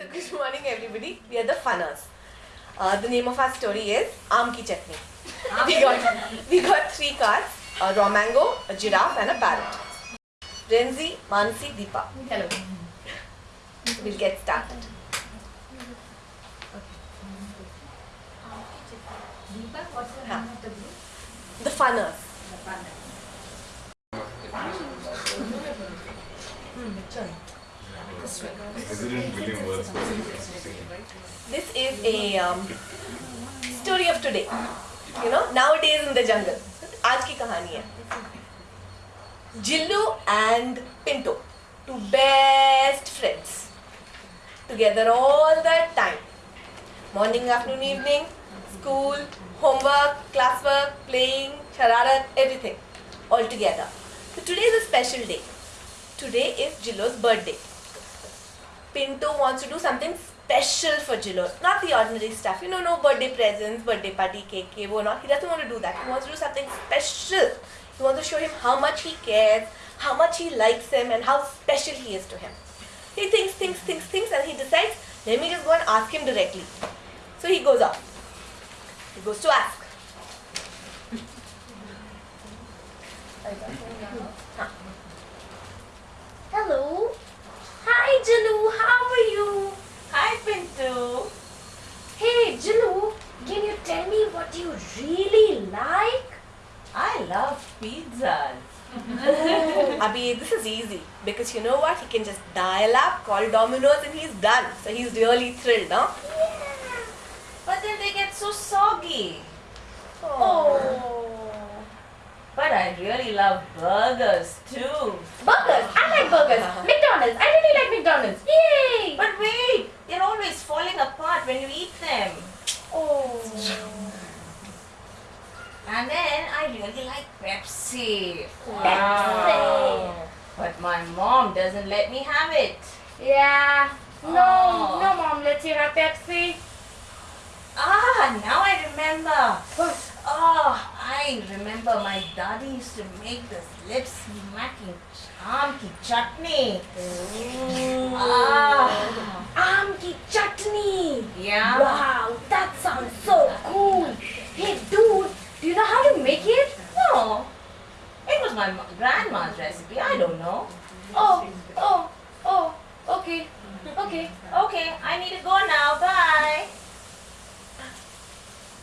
So good morning everybody. We are the Funners. Uh, the name of our story is Aam Ki Chutney. we got we got three cards: a raw mango, a giraffe, and a parrot. Renzi, Mansi, Deepa. Hello. We'll get started. Deepa, what's the Huh. name of the group? The Funners. The Panda. President William Wordsworth. This is a um, story of today. You know, nowadays in the jungle. आज की कहानी है Jillu and Pinto, two best friends, together all the time. Morning, afternoon, evening, school, homework, classwork, playing, shararat, everything, all together. So today is a special day. Today is Jillo's birthday. Pinto wants to do something special for Jillo, not the ordinary stuff. You know, no birthday presents, birthday party, cake, cake, or not. He doesn't want to do that. He wants to do something special. He wants to show him how much he cares, how much he likes him, and how special he is to him. He thinks, thinks, thinks, thinks, and he decides, let me just go and ask him directly. So he goes off. He goes to ask. Hello. Hi, Jalu. How are you? Hi, Pinto. Hey, Jalu. Can you tell me what you really like? I love pizzas. Oh. Abhi, this is easy because you know what? He can just dial up, call Domino's, and he's done. So he's really thrilled, no? But then they get so soggy. Oh. But I really love burgers too. Burgers. I like burgers. McDonald's. I really like McDonald's. Yay. But wait, they're always falling apart when you eat them. Oh. And then I really like Pepsi. Pepsi. But my mom doesn't let me have it. Yeah. No, Oh. no mom lets you have Pepsi. Ah, now I remember. I remember my daddy used to make this lip smacking charm ki chutney. Ah, Aam ki chutney. yeah. Wow, that sounds so cool. Hey dude, do you know how to make it? No, it was my grandma's recipe. I don't know. Oh, oh, oh, okay, okay. Okay, I need to go now. Bye.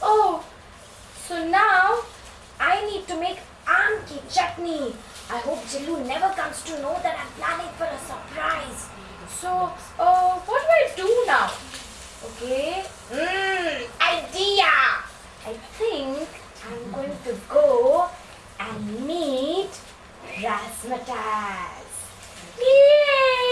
Oh, so now I need to make aam ki chutney. I hope Jillu never comes to know that I'm planning for a surprise. So, uh, what do I do now? Okay, mmm, idea. I think I'm going to go and meet Razzmatazz. Yay!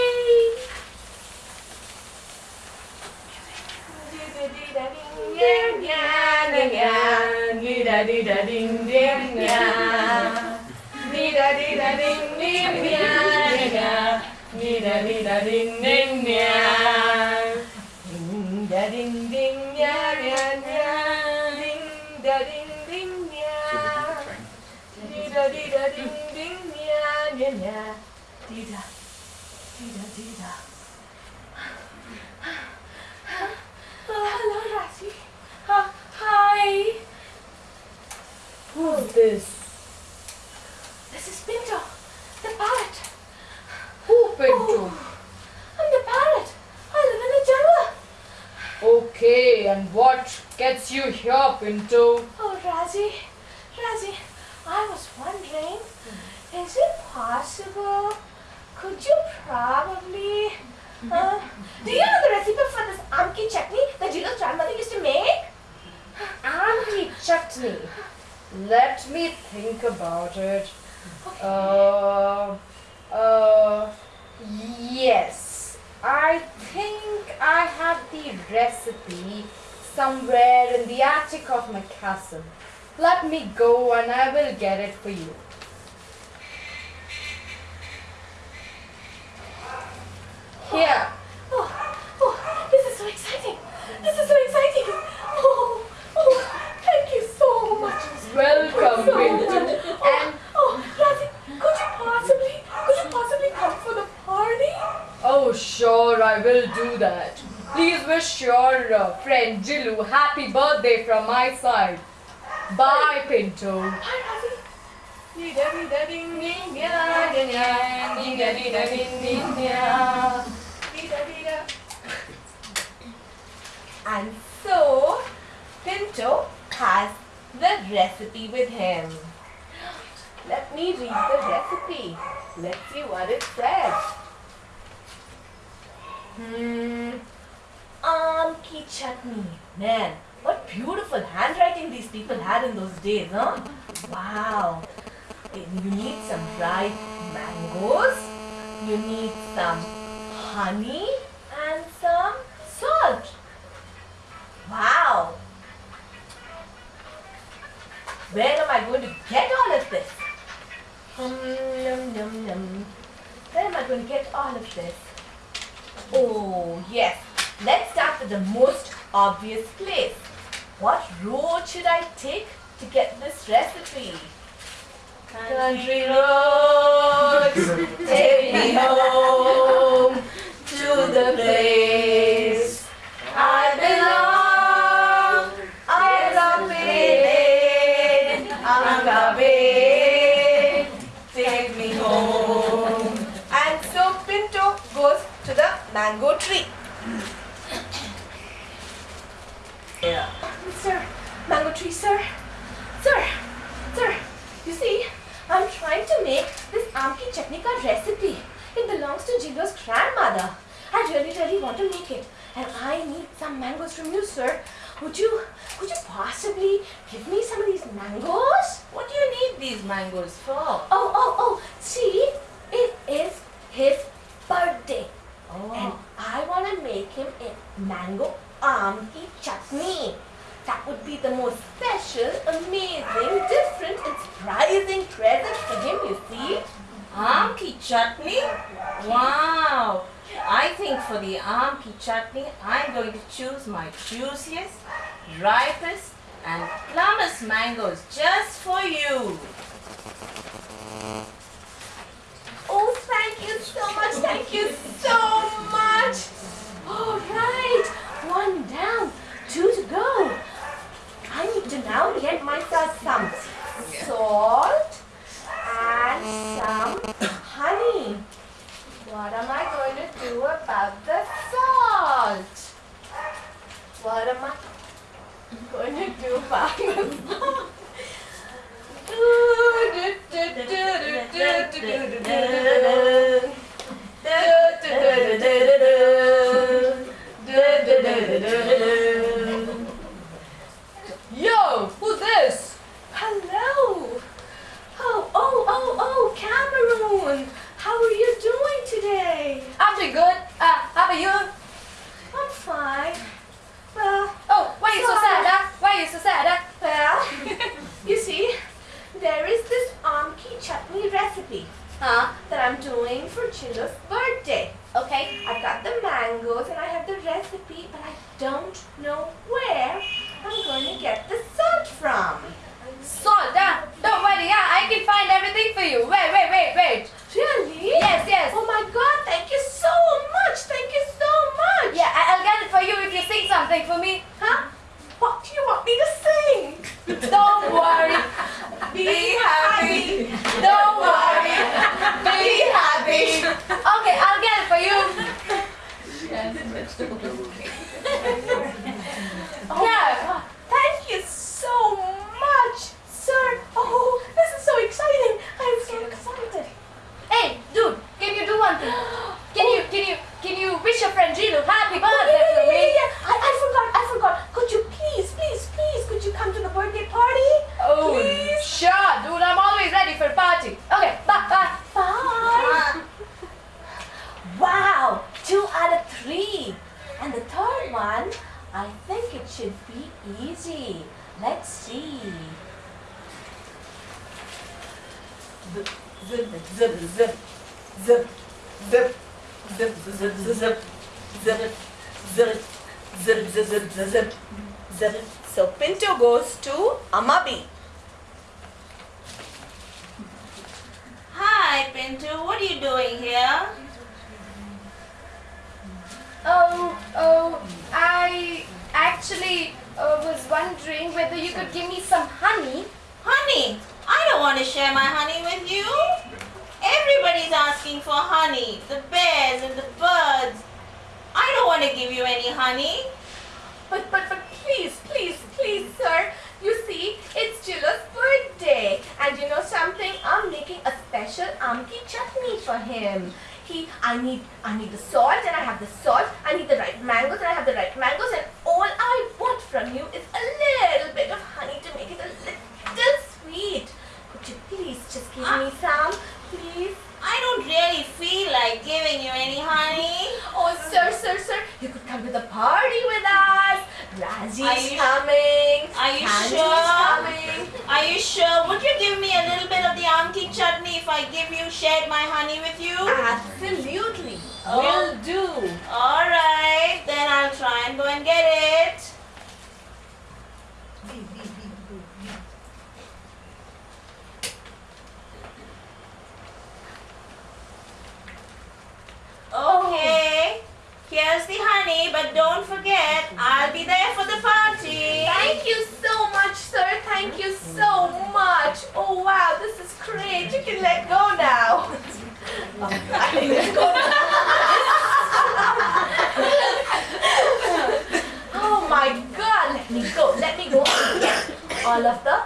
Hello, Razi. Uh, hi. Who's? This is Pinto, the parrot. Who Pinto? I'm the parrot. I live in the jungle. Okay, and what gets you here, Pinto? Oh, Razi, Razi, I was wondering, is it possible? Could you probably? Uh, do you know the recipe for this amki chutney that Jilo's grandmother used to make? Amki chutney. Let me think about it. Uh, uh, yes. I think I have the recipe somewhere in the attic of my castle. Let me go and I will get it for you. Here. Oh, oh, this is so exciting. This is so exciting. Oh, oh, thank you so much. Welcome, So Pinto. much. Oh, oh, Razi, could you possibly, could you possibly come for the party? Oh, sure, I will do that. Please wish your uh, friend Jilu happy birthday from my side. Bye, Pinto. And so, Pinto has the recipe with him. Let me read the recipe. Let's see what it says. Hmm. Ki chutney. Man, what beautiful handwriting these people had in those days, huh? Wow. You need some dried mangoes. You need some honey and some salt. Wow. Where am I going to get all of this? Um, yum, yum, yum. Where am I going to get all of this? Oh, yes. Let's start with the most obvious place. What road should I take to get this recipe? Country roads, take me home to the place mango tree. Yeah. Sir, mango tree, sir. Sir, sir, you see, I'm trying to make this amki chutney ka recipe. It belongs to Jilo's grandmother. I really, really want to make it. And I need some mangoes from you, sir. Would you, could you possibly give me some of these mangoes? What do you need these mangoes for? Oh, oh, oh, see, it is his birthday. And Oh. I want to make mango amki chutney. That would be the most special, amazing, different, and surprising present for him, you see. Amki chutney? Wow! I think for the amki chutney, I'm going to choose my juiciest, ripest, and plumbest mangoes just for you. Oh, thank you so much, thank you so much. All right, one down, two to go. I need to now get myself some salt and some honey. What am I going to do about the salt? What am I going to do about the salt? Yo, who's this? Hello. Oh, oh, oh, oh, Cameroon. How are you doing today? I'm doing good. Uh, how about you? I'm fine. Well, Oh, why are you so sad, huh? Why are you so sad, huh? well, you see, there is this amki chutney recipe Huh? that I'm doing for Jilo's zip, zip, zip, zip, zip, zip. So Pinto goes to Amabi. Hi, Pinto. What are you doing here? Oh, oh, I actually uh, was wondering whether you could give me some honey. Honey, I don't want to share my honey with you. Everybody's asking for honey. The bears and the birds. I don't want to give you any honey. But, but, but please, please, please, sir. You see, it's Jilo's birthday. And you know something? I'm making a special amki chutney for him. He, I need, I need the salt and I have the salt. I need the right mangoes and I have the right mangoes. And all I want from you is a little bit of honey to make it a little sweet. Could you please just give me some, please? I don't really feel like giving you any honey. Oh, sir, sir, sir, you could come to the party with us. Raji's Are you- coming. Are you Sanji's sure? coming. Are you sure? Would you give me a little bit of the amki chutney if I give you, shared my honey with you? Absolutely. Oh. Will do. Alright, then I'll try and go and get it. Okay, here's the honey, but don't forget, I'll be there for the party. Thank you so much, sir. Thank you so much. Oh, wow, this is great. You can let go now. Oh, I can let go oh my god, let me go. Let me go and get all of the.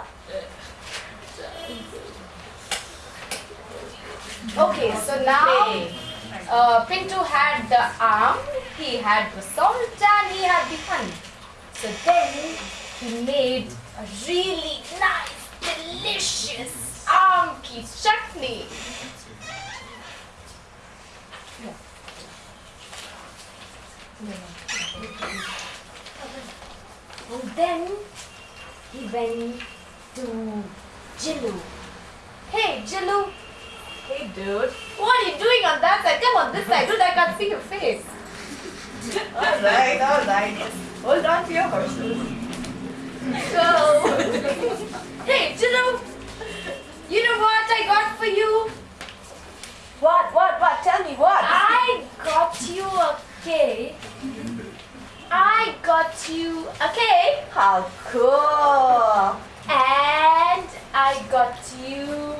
Okay, so now uh, Pinto had the arm, he had the salt, and he had the honey. So then he made a really nice, delicious amki chutney. And then he went to Jilu. Hey, Jilu, Hey, dude. What are you doing on that side? Come on this side. Dude, I can't see your face. Alright, alright. Hold on to your horses. Go. Hey, Jilu, you know what I got for you? What, what, what? Tell me what? I got you a cake. I got you a cake How cool. and I got you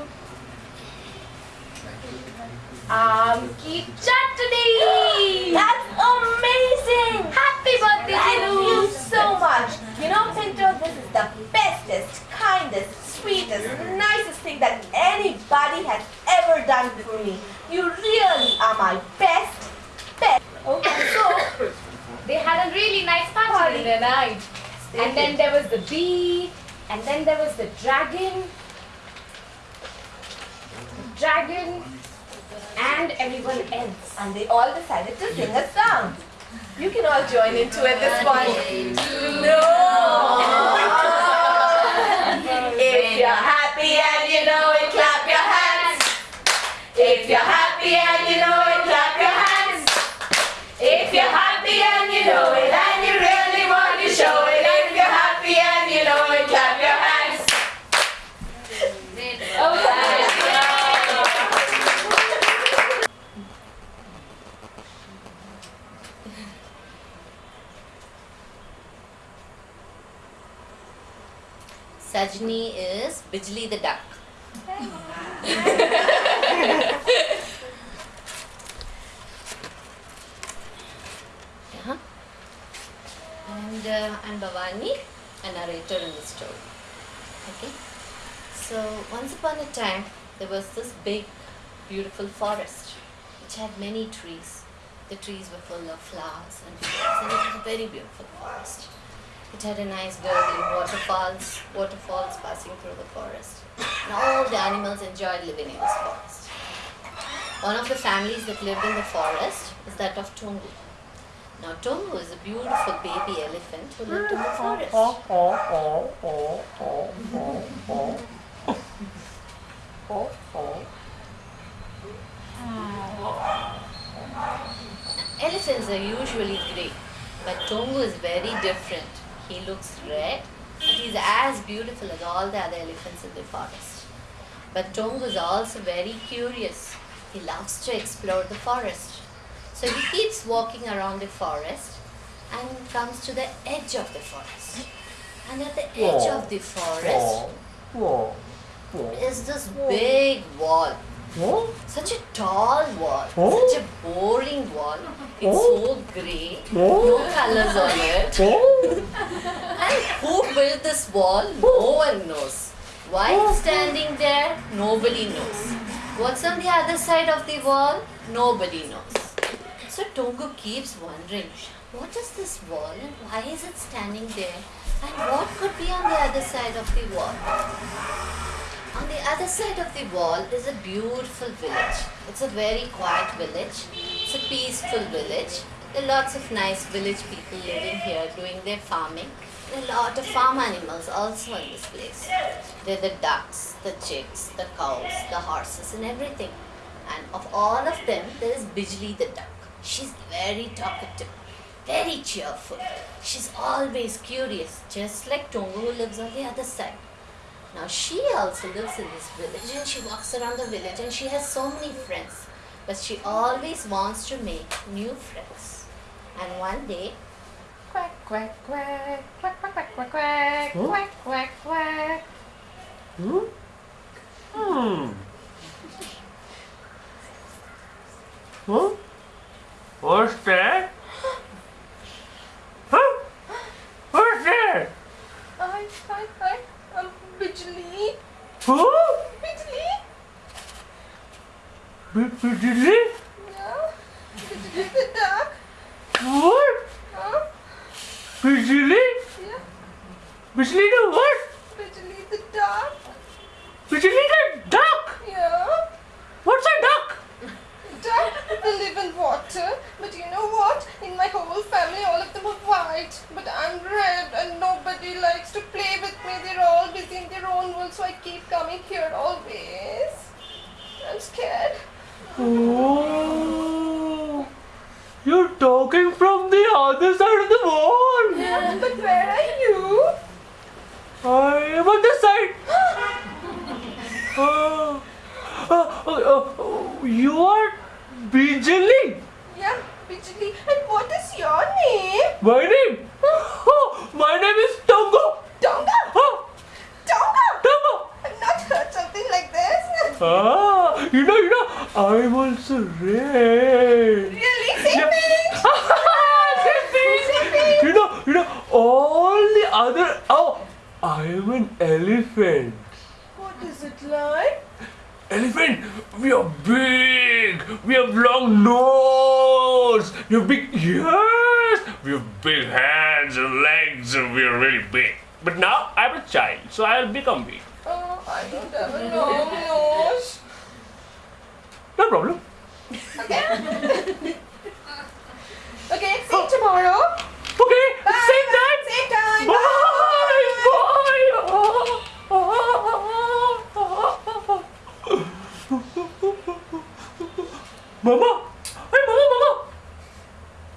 Um, amki chutney. That's amazing. Happy birthday, Thank you so much. You know, Pinto, this is the bestest, kindest, sweetest, nicest thing that anybody has ever done for me. You really are my best, best. Okay, so they had a really nice party Party. in the night. And then there was the bee, and then there was the dragon. The dragon and everyone else. And they all decided to sing a song. You can all join into it this one. No. If you're happy and you know it, clap your hands. If you're happy and you know it, clap your hands. If you're happy and you know it, and you really want to show it. If you're happy and you know it, clap your hands. Sajni Bijli the duck. yeah. And uh, I'm Bhavani, a narrator in the story. Okay. So once upon a time, there was this big, beautiful forest which had many trees. The trees were full of flowers and fruits, and it was a very beautiful forest. It had a nice gurgling waterfalls, waterfalls passing through the forest. And all the animals enjoyed living in this forest. One of the families that lived in the forest is that of Tungu. Now Tungu is a beautiful baby elephant who lived in the forest. Elephants are usually grey, but Tongu is very different. He looks red, but he's as beautiful as all the other elephants in the forest. But Tongu is also very curious. He loves to explore the forest. So he keeps walking around the forest and comes to the edge of the forest. And at the edge of the forest is this big wall. Whoa. Such a tall wall, Oh. such a boring wall. It's Oh. so grey, Oh. no colors on it. And who built this wall? No one knows. Why it's standing there? Nobody knows. What's on the other side of the wall? Nobody knows. So Tongu keeps wondering, what is this wall and why is it standing there? And what could be on the other side of the wall? On the other side of the wall is a beautiful village. It's a very quiet village. It's a peaceful village. There are lots of nice village people living here doing their farming. There are a lot of farm animals also in this place. There are the ducks, the chicks, the cows, the horses, and everything. And of all of them, there is Bijli the duck. She's very talkative, very cheerful. She's always curious, just like Tongo who lives on the other side. Now she also lives in this village and she walks around the village and she has so many friends. But she always wants to make new friends. And one day, Quack, quack, quack, quack, quack, quack, quack, quack, Huh? quack, quack, quack. Hmm? Hmm. Huh? What's that? Huh? What's that? I, I, I, um, Bijli. Huh? Bijli? Yeah. Bijli the duck. What? Huh? Bijli? Yeah. Bijli the what? Bijli the duck. Bijli the duck? Yeah. What's a duck? Duck will live in water. But you know what? In my whole family, all of them are white. But I'm red and nobody likes to play with me. They're all busy in their own world. So I keep coming here always. I'm scared. Oh, you're talking from the other side of the wall. Yeah. But where are you? I am on this side. Oh, oh, oh, oh, you are Bijali. Yeah, Bijli. And what is your name? My name? Oh, my name is Tongo. Tonga. Oh, Tonga. Tongo. I've not heard something like this. Ah, you know, you know, I'm also red. Really? Same Yeah. thing. Same. You know, you know, all the other. Oh, I am an elephant. What is it like? Elephant, we are big. We have long nose. We have big ears. We have big hands and legs, and we are really big. But now I'm a child, so I'll become big. I don't have a long nose. No problem. Okay. okay, see you tomorrow. Okay, Bye. same time. Same time. Bye. Bye. Mama. Hey, Mama, Mama.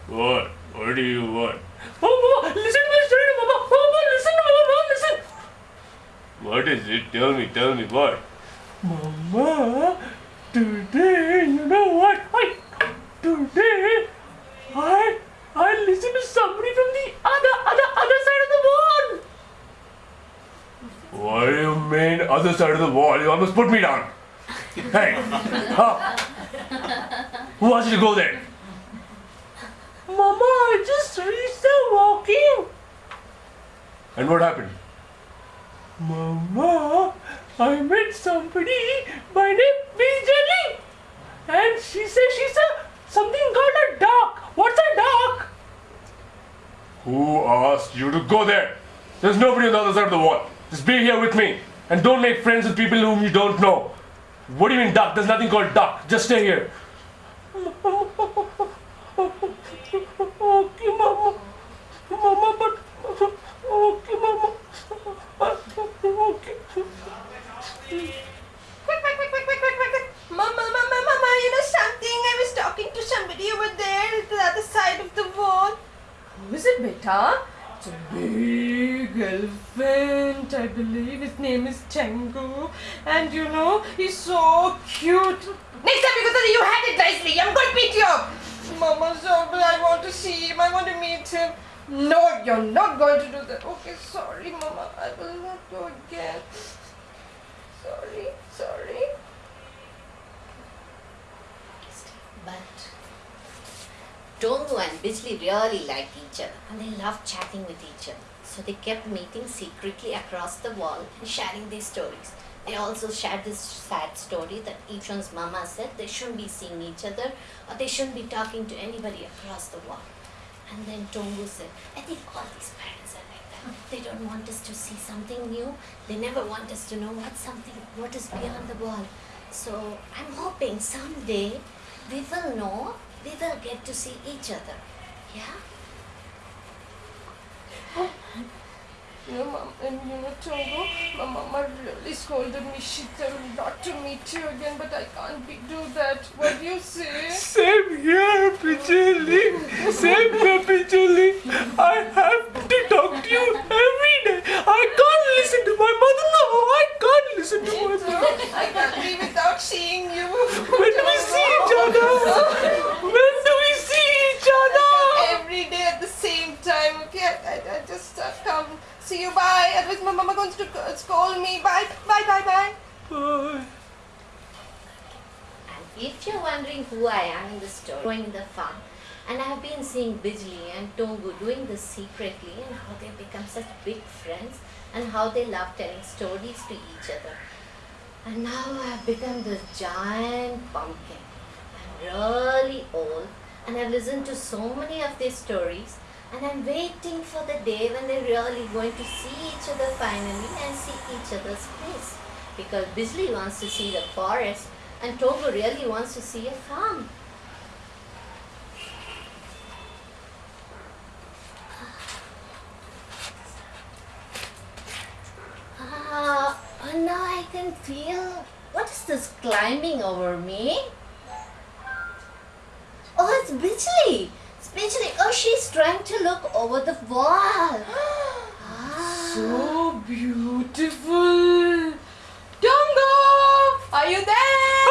What? What do you want? Mama, Mama, listen to my story, Mama. Mama, listen to Mama, Mama, listen. What is it? Tell me, tell me what? Mama, today, you know what? I, today, I, I listened to somebody from the other, other, other side of the wall. What do you mean, other side of the wall? You almost put me down. Hey, huh? Who asked you to go there? Mama, I just reached the walking. And what happened? Mama, I met somebody by name Bijali. And she said she's a something called a duck. What's a duck? Who asked you to go there? There's nobody on the other side of the wall. Just be here with me. And don't make friends with people whom you don't know. What do you mean duck? There's nothing called duck. Just stay here. Okay, Mama. Mama, but... Okay, Mama. Okay. Quick, quick, quick, quick, quick, quick, quick. Mama, mama, mama, you know something? I was talking to somebody over there at the other side of the wall. Who is it, beta? It's a big elephant, I believe. His name is Tango. And you know, he's so cute. Next time you go to the you had it nicely. I'm going to beat you up. Mama Zobel, I want to see him. I want to meet him. No, you're not going to do that. Okay, sorry, Mama. I will not go again. Sorry, sorry. But Tongu and Bijli really liked each other and they loved chatting with each other. So they kept meeting secretly across the wall and sharing their stories. They also shared this sad story that each one's mama said they shouldn't be seeing each other or they shouldn't be talking to anybody across the wall. And then Tongu said, I think all these parents are like that. They don't want us to see something new. They never want us to know what's something what is beyond the wall. So I'm hoping someday we will know, we will get to see each other. Yeah? You know, Mom, and you know, Tongo, my mama really scolded me. She told me not to meet you again, but I can't be, do that. What do you say? Same here, Pichuli. Same here, Pichuli. I have to talk to you every day. I can't listen to my mother-in-law. I can't listen to my mother. I can't be without seeing you. When do we see each other? To uh, me. Bye. Bye. Bye. Bye. Bye. And if you're wondering who I am in the story, growing in the farm, and I have been seeing Bijli and Tongu doing this secretly and how they become such big friends and how they love telling stories to each other. And now I have become this giant pumpkin. I'm really old and I've listened to so many of their stories and I'm waiting for the day when they're really going to see each other finally and see each other's place. Because Bijli wants to see the forest and Togo really wants to see a farm. Ah, and now I can feel. What is this climbing over me? Oh, it's Bijli. Especially, oh, she's trying to look over the wall. Ah. So beautiful. Dongo, are you there?